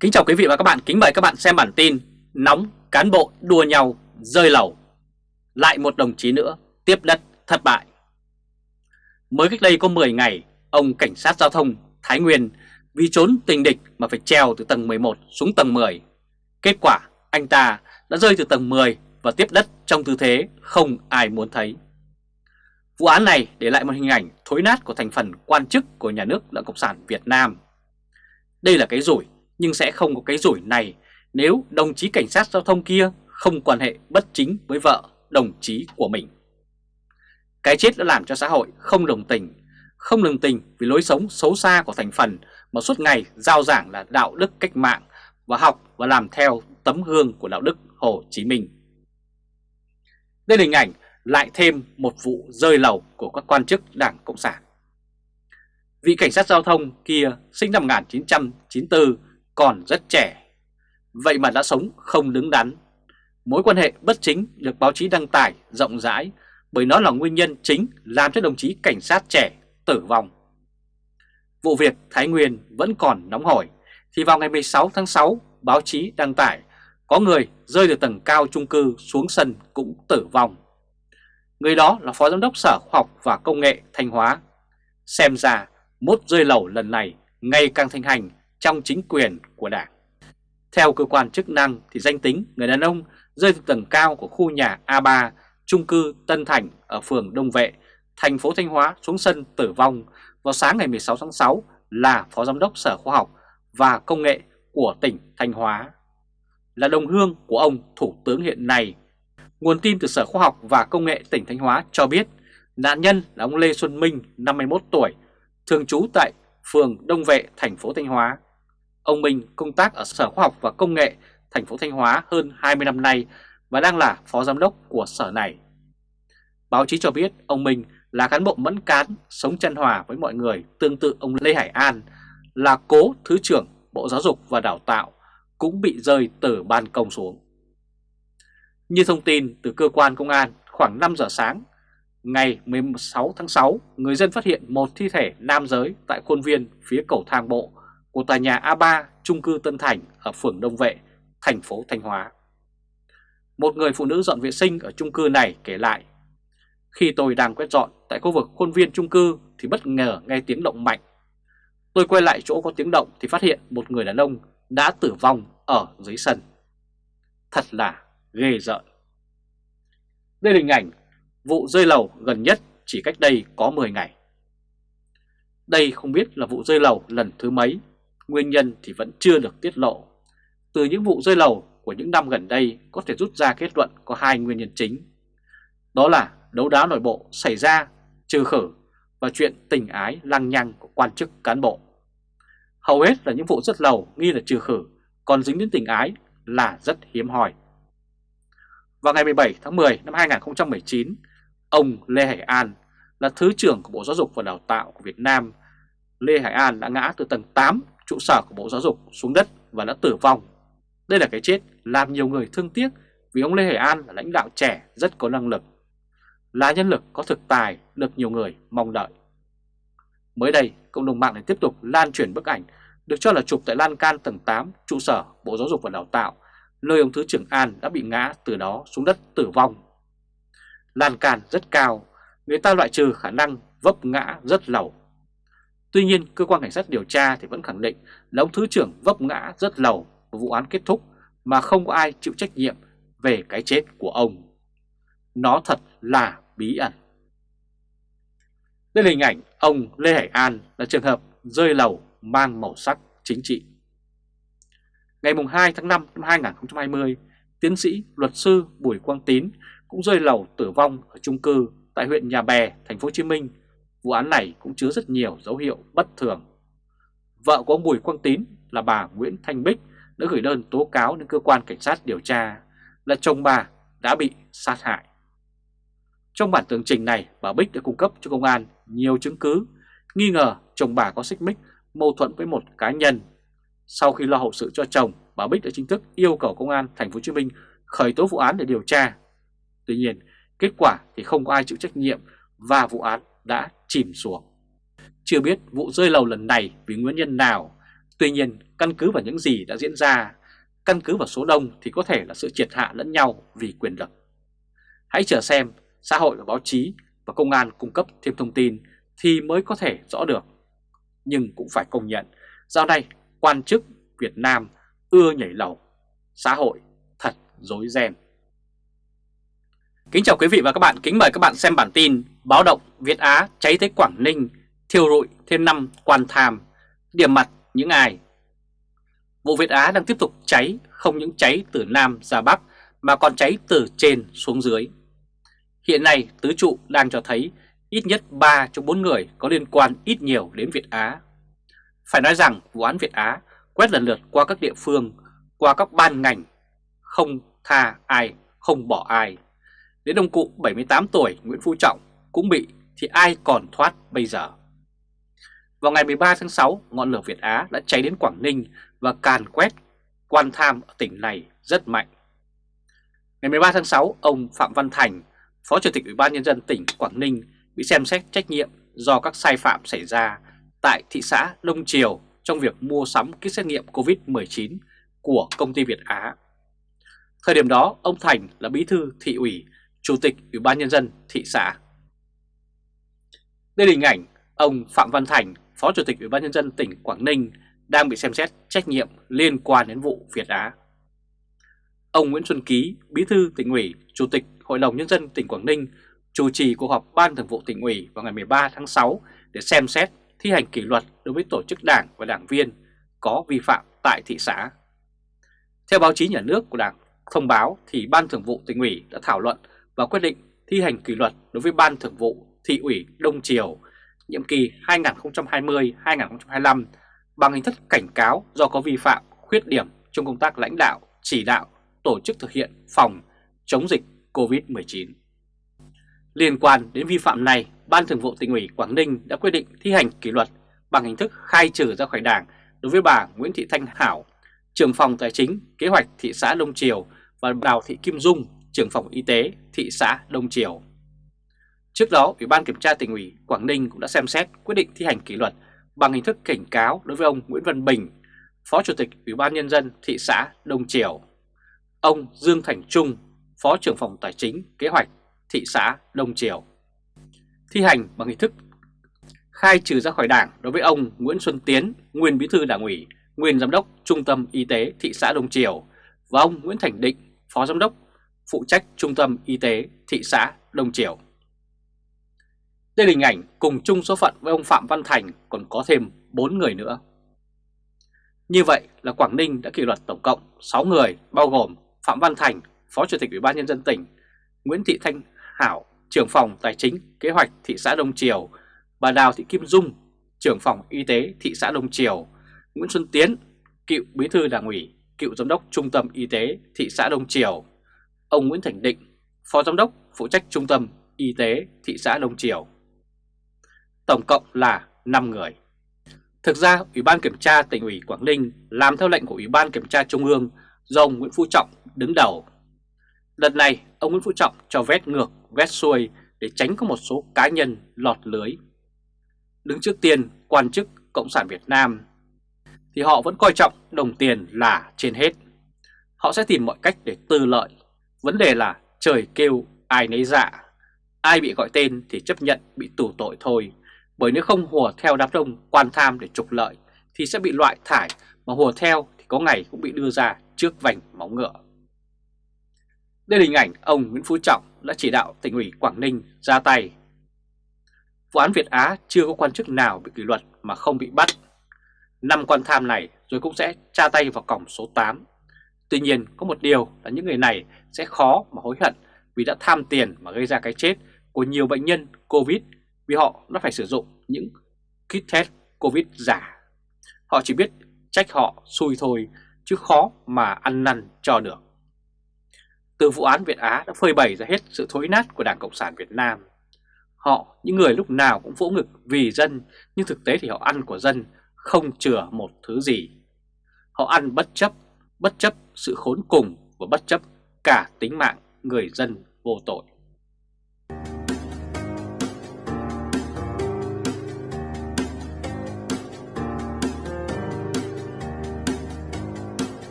Kính chào quý vị và các bạn, kính mời các bạn xem bản tin Nóng cán bộ đua nhau rơi lầu. Lại một đồng chí nữa tiếp đất thất bại. Mới cách đây có 10 ngày, ông cảnh sát giao thông Thái Nguyên vì trốn tình địch mà phải treo từ tầng 11 xuống tầng 10 Kết quả anh ta đã rơi từ tầng 10 và tiếp đất trong tư thế không ai muốn thấy. Vụ án này để lại một hình ảnh thối nát của thành phần quan chức của nhà nước đảng Cộng sản Việt Nam. Đây là cái rủi nhưng sẽ không có cái rủi này nếu đồng chí cảnh sát giao thông kia không quan hệ bất chính với vợ đồng chí của mình. Cái chết đã làm cho xã hội không đồng tình, không đồng tình vì lối sống xấu xa của thành phần mà suốt ngày giao giảng là đạo đức cách mạng và học và làm theo tấm gương của đạo đức Hồ Chí Minh. Đây là hình ảnh lại thêm một vụ rơi lầu của các quan chức Đảng Cộng sản. Vị cảnh sát giao thông kia sinh năm 1994 còn rất trẻ. Vậy mà đã sống không đứng đắn. Mối quan hệ bất chính được báo chí đăng tải, rộng rãi, bởi nó là nguyên nhân chính làm cho đồng chí cảnh sát trẻ tử vong. Vụ việc Thái Nguyên vẫn còn nóng hổi, thì vào ngày 16 tháng 6 báo chí đăng tải, có người rơi từ tầng cao chung cư xuống sân cũng tử vong. Người đó là Phó Giám đốc Sở Khoa học và Công nghệ Thanh Hóa. Xem ra mốt rơi lầu lần này ngày càng thành hành trong chính quyền của Đảng. Theo cơ quan chức năng thì danh tính người đàn ông rơi từ tầng cao của khu nhà A3, trung cư Tân Thành ở phường Đông Vệ, thành phố Thanh Hóa xuống sân tử vong vào sáng ngày 16 tháng 6 là Phó Giám đốc Sở Khoa học và Công nghệ của tỉnh Thanh Hóa. Là đồng hương của ông Thủ tướng hiện nay. Nguồn tin từ Sở Khoa học và Công nghệ tỉnh Thanh Hóa cho biết nạn nhân là ông Lê Xuân Minh, 51 tuổi, thường trú tại phường Đông Vệ, thành phố Thanh Hóa. Ông Minh công tác ở Sở Khoa học và Công nghệ thành phố Thanh Hóa hơn 20 năm nay và đang là phó giám đốc của sở này. Báo chí cho biết ông Minh là cán bộ mẫn cán, sống chân hòa với mọi người tương tự ông Lê Hải An là cố Thứ trưởng Bộ Giáo dục và Đào tạo cũng bị rơi từ ban công xuống. Như thông tin từ cơ quan công an khoảng 5 giờ sáng, ngày 16 tháng 6, người dân phát hiện một thi thể nam giới tại khuôn viên phía cầu thang bộ của tòa nhà A3 trung cư Tân Thành ở phường Đông Vệ, thành phố Thanh Hóa. Một người phụ nữ dọn vệ sinh ở trung cư này kể lại, khi tôi đang quét dọn tại khu vực khuôn viên trung cư thì bất ngờ nghe tiếng động mạnh. Tôi quay lại chỗ có tiếng động thì phát hiện một người đàn ông đã tử vong ở dưới sân. Thật là ghê rợn. Đây là hình ảnh vụ rơi lầu gần nhất chỉ cách đây có 10 ngày. Đây không biết là vụ rơi lầu lần thứ mấy Nguyên nhân thì vẫn chưa được tiết lộ. Từ những vụ rơi lầu của những năm gần đây có thể rút ra kết luận có hai nguyên nhân chính. Đó là đấu đá nội bộ xảy ra, trừ khử và chuyện tình ái lăng nhăng của quan chức cán bộ. Hầu hết là những vụ rất lầu nghi là trừ khử, còn dính đến tình ái là rất hiếm hoi. Vào ngày 17 tháng 10 năm 2019, ông Lê Hải An là Thứ trưởng của Bộ Giáo dục và Đào tạo của Việt Nam. Lê Hải An đã ngã từ tầng 8 trụ sở của Bộ Giáo dục xuống đất và đã tử vong. Đây là cái chết làm nhiều người thương tiếc vì ông Lê Hải An là lãnh đạo trẻ rất có năng lực, là nhân lực có thực tài được nhiều người mong đợi. Mới đây, cộng đồng mạng lại tiếp tục lan truyền bức ảnh được cho là chụp tại lan can tầng 8 trụ sở Bộ Giáo dục và Đào tạo, nơi ông Thứ trưởng An đã bị ngã từ đó xuống đất tử vong. Lan can rất cao, người ta loại trừ khả năng vấp ngã rất lầu Tuy nhiên, cơ quan cảnh sát điều tra thì vẫn khẳng định là ông Thứ trưởng vấp ngã rất lầu và vụ án kết thúc mà không có ai chịu trách nhiệm về cái chết của ông. Nó thật là bí ẩn. Đây là hình ảnh ông Lê Hải An là trường hợp rơi lầu mang màu sắc chính trị. Ngày 2 tháng 5 năm 2020, tiến sĩ luật sư Bùi Quang Tín cũng rơi lầu tử vong ở chung cư tại huyện Nhà Bè, thành phố Hồ Chí Minh vụ án này cũng chứa rất nhiều dấu hiệu bất thường. Vợ của ông Bùi Quang Tín là bà Nguyễn Thanh Bích đã gửi đơn tố cáo đến cơ quan cảnh sát điều tra là chồng bà đã bị sát hại. Trong bản tường trình này, bà Bích đã cung cấp cho công an nhiều chứng cứ nghi ngờ chồng bà có xích mích mâu thuẫn với một cá nhân. Sau khi lo hậu sự cho chồng, bà Bích đã chính thức yêu cầu công an thành phố Hồ Chí Minh khởi tố vụ án để điều tra. Tuy nhiên, kết quả thì không có ai chịu trách nhiệm và vụ án đã chìm xuống. Chưa biết vụ rơi lầu lần này vì nguyên nhân nào, Tuy nhiên, căn cứ vào những gì đã diễn ra, căn cứ vào số đông thì có thể là sự triệt hạ lẫn nhau vì quyền lực. Hãy chờ xem xã hội và báo chí và công an cung cấp thêm thông tin thì mới có thể rõ được. Nhưng cũng phải công nhận, dạo này quan chức Việt Nam ưa nhảy lầu, xã hội thật dối ren. Kính chào quý vị và các bạn, kính mời các bạn xem bản tin Báo động Việt Á cháy tới Quảng Ninh, thiêu rụi thêm năm quan tham, điểm mặt những ai. Vụ Việt Á đang tiếp tục cháy, không những cháy từ Nam ra Bắc mà còn cháy từ trên xuống dưới. Hiện nay tứ trụ đang cho thấy ít nhất 3 trong 4 người có liên quan ít nhiều đến Việt Á. Phải nói rằng vụ án Việt Á quét lần lượt qua các địa phương, qua các ban ngành, không tha ai, không bỏ ai. Đến ông cụ 78 tuổi Nguyễn Phú Trọng cũng bị thì ai còn thoát bây giờ. Vào ngày 13 tháng 6, ngọn lửa Việt Á đã cháy đến Quảng Ninh và càn quét quan tham ở tỉnh này rất mạnh. Ngày 13 tháng 6, ông Phạm Văn Thành, Phó Chủ tịch Ủy ban Nhân dân tỉnh Quảng Ninh bị xem xét trách nhiệm do các sai phạm xảy ra tại thị xã Đông Triều trong việc mua sắm kit xét nghiệm COVID-19 của công ty Việt Á. Thời điểm đó, ông Thành là bí thư thị ủy, chủ tịch Ủy ban Nhân dân thị xã. Đây là hình ảnh ông Phạm Văn Thành, Phó Chủ tịch Ủy ban Nhân dân tỉnh Quảng Ninh đang bị xem xét trách nhiệm liên quan đến vụ Việt Á. Ông Nguyễn Xuân Ký, Bí thư tỉnh ủy, Chủ tịch Hội đồng Nhân dân tỉnh Quảng Ninh chủ trì cuộc họp Ban Thường vụ tỉnh ủy vào ngày 13 tháng 6 để xem xét thi hành kỷ luật đối với tổ chức đảng và đảng viên có vi phạm tại thị xã. Theo báo chí nhà nước của Đảng thông báo thì Ban Thường vụ tỉnh ủy đã thảo luận và quyết định thi hành kỷ luật đối với Ban Thường vụ thị ủy Đông Triều nhiệm kỳ 2020-2025 bằng hình thức cảnh cáo do có vi phạm, khuyết điểm trong công tác lãnh đạo, chỉ đạo, tổ chức thực hiện phòng chống dịch COVID-19. Liên quan đến vi phạm này, Ban Thường vụ tỉnh ủy Quảng Ninh đã quyết định thi hành kỷ luật bằng hình thức khai trừ ra khỏi Đảng đối với bà Nguyễn Thị Thanh Hảo, trưởng phòng tài chính, kế hoạch thị xã Đông Triều và Đào Thị Kim Dung, trưởng phòng y tế thị xã Đông Triều. Trước đó, Ủy ban Kiểm tra tỉnh ủy Quảng Ninh cũng đã xem xét quyết định thi hành kỷ luật bằng hình thức cảnh cáo đối với ông Nguyễn Văn Bình, Phó Chủ tịch Ủy ban Nhân dân thị xã Đông Triều, ông Dương Thành Trung, Phó trưởng phòng Tài chính Kế hoạch thị xã Đông Triều. Thi hành bằng hình thức khai trừ ra khỏi đảng đối với ông Nguyễn Xuân Tiến, nguyên bí thư đảng ủy, nguyên giám đốc Trung tâm Y tế thị xã Đông Triều và ông Nguyễn Thành Định, phó giám đốc phụ trách Trung tâm Y tế thị xã Đông Triều. Đây là hình ảnh cùng chung số phận với ông Phạm Văn Thành còn có thêm 4 người nữa. Như vậy là Quảng Ninh đã kỷ luật tổng cộng 6 người bao gồm Phạm Văn Thành, Phó Chủ tịch Ủy ban Nhân dân tỉnh, Nguyễn Thị Thanh Hảo, trưởng phòng Tài chính Kế hoạch thị xã Đông Triều, bà Đào Thị Kim Dung, trưởng phòng Y tế thị xã Đông Triều, Nguyễn Xuân Tiến, cựu bí thư đảng ủy, cựu giám đốc Trung tâm Y tế thị xã Đông Triều, ông Nguyễn Thành Định, phó giám đốc phụ trách Trung tâm Y tế thị xã Đông Triều. Tổng cộng là 5 người. Thực ra, Ủy ban Kiểm tra tỉnh ủy Quảng Ninh làm theo lệnh của Ủy ban Kiểm tra Trung ương do ông Nguyễn Phú Trọng đứng đầu. Lần này, ông Nguyễn Phú Trọng cho vét ngược, vét xuôi để tránh có một số cá nhân lọt lưới. Đứng trước tiên, quan chức Cộng sản Việt Nam thì họ vẫn coi trọng đồng tiền là trên hết. Họ sẽ tìm mọi cách để tư lợi. Vấn đề là trời kêu ai nấy dạ. Ai bị gọi tên thì chấp nhận bị tù tội thôi. Bởi nếu không hùa theo đám đông quan tham để trục lợi thì sẽ bị loại thải, mà hùa theo thì có ngày cũng bị đưa ra trước vành móng ngựa. Đây là hình ảnh ông Nguyễn Phú Trọng đã chỉ đạo tỉnh ủy Quảng Ninh ra tay. Vụ án Việt Á chưa có quan chức nào bị kỷ luật mà không bị bắt. Năm quan tham này rồi cũng sẽ tra tay vào cổng số 8. Tuy nhiên có một điều là những người này sẽ khó mà hối hận vì đã tham tiền mà gây ra cái chết của nhiều bệnh nhân Covid vì họ đã phải sử dụng những kit test Covid giả. Họ chỉ biết trách họ xui thôi chứ khó mà ăn năn cho được. Từ vụ án Việt Á đã phơi bày ra hết sự thối nát của Đảng Cộng sản Việt Nam. Họ, những người lúc nào cũng vỗ ngực vì dân, nhưng thực tế thì họ ăn của dân không chừa một thứ gì. Họ ăn bất chấp, bất chấp sự khốn cùng và bất chấp cả tính mạng người dân vô tội.